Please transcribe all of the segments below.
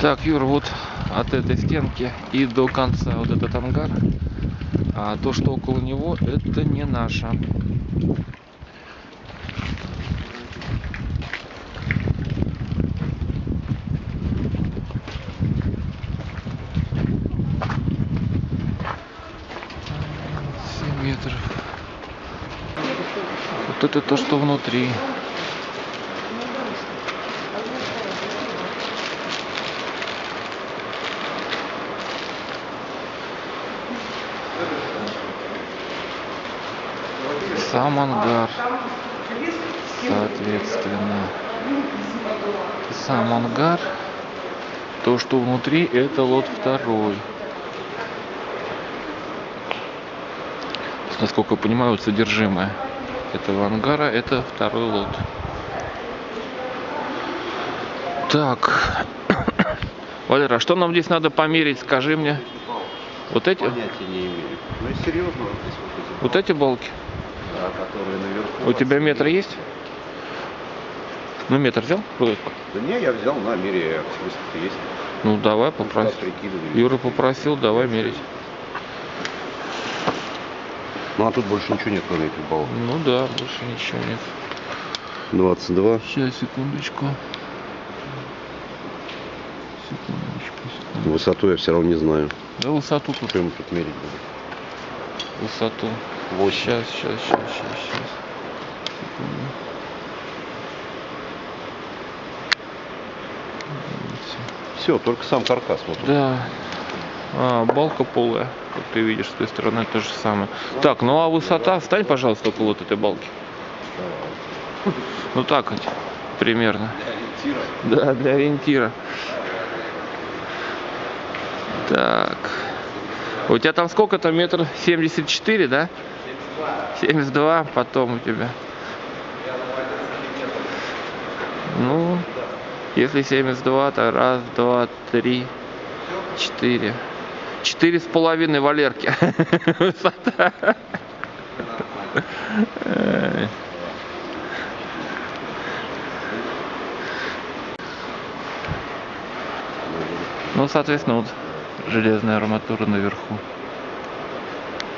Так, Юр, вот от этой стенки и до конца вот этот ангар. А то, что около него, это не наше. Метров. Вот это то, что внутри. Сам ангар, соответственно. Сам ангар. То, что внутри, это лот второй. Насколько я понимаю, вот содержимое этого ангара, это второй лот. Так. Валера, а что нам здесь надо померить, скажи мне? Вот эти? Понятия не имею. Ну и серьезно, вот здесь вот эти Вот эти балки? Которые наверху. У тебя метр есть? Ну, метр взял? Да не, я взял на мере, смысл есть. Ну, давай, Ну, попроси. туда прикидывали. Юра попросил, давай мерить. Ну а тут больше ничего нет, кроме этих баллов. Ну да, больше ничего нет. 22. Сейчас, секундочку. Секундочку, секундочку. Высоту я все равно не знаю. Да высоту тут, Что ему тут мерить буду? высоту. Восемь. Сейчас, сейчас, сейчас, сейчас, сейчас. Все, только сам каркас. Вот. Да. А, балка полая. Как ты видишь, с той стороны то же самое. Так, ну а высота, стань, пожалуйста, около вот этой балки. Ну так вот, примерно. Да, для ориентира. Так. У тебя там сколько там метр? 74, да? 72, потом у тебя. Ну, если 72, то раз, два, три, четыре. Четыре с половиной Валерки. Высота. Ну, соответственно, вот железная арматура наверху.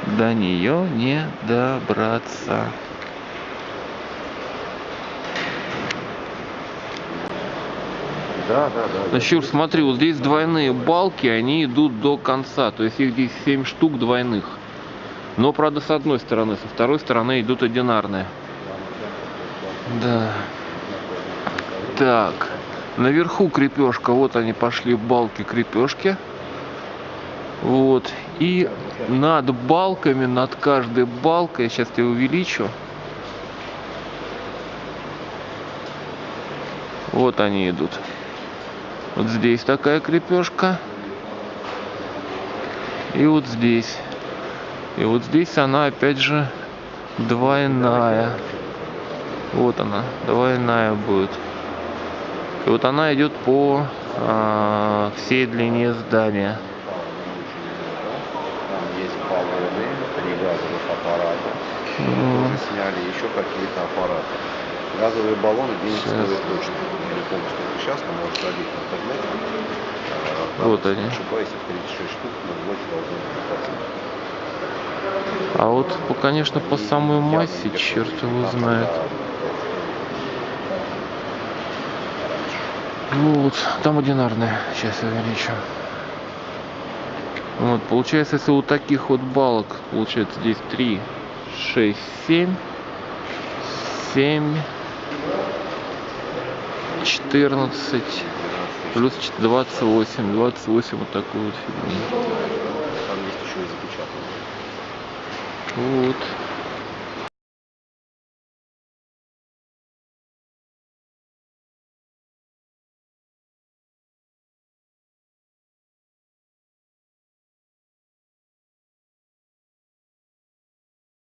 До нее не добраться. Да, да, да. Ну, Щур, смотри, вот здесь двойные балки, они идут до конца. То есть их здесь 7 штук двойных. Но, правда, с одной стороны, со второй стороны идут одинарные. Да. Так. Наверху крепежка. Вот они пошли балки крепежки. Вот. И над балками, над каждой балкой, я сейчас тебя увеличу. Вот они идут. Вот здесь такая крепежка. И вот здесь. И вот здесь она опять же двойная. Вот она, двойная будет. И вот она идет по а, всей длине здания. Там есть баллоны, три газовых аппарата. Мгм. Уже сняли еще какие-то аппараты. Газовые баллоны денег стоят точно. Я не помню, сколько сейчас, но можно забить в интернете. А, Вот там, они. Ошибаюсь, их 36 штук, но в лоте должны быть. А вот, по, конечно, по самой массе, черт там, его там, знает. да, Вот, там одинарная. Сейчас я увеличу. Вот, получается, если вот таких вот балок, получается здесь 3, 6, 7, 7, 14, плюс 28, 28 вот такую вот фигню. Там есть еще и запечатанные. Вот.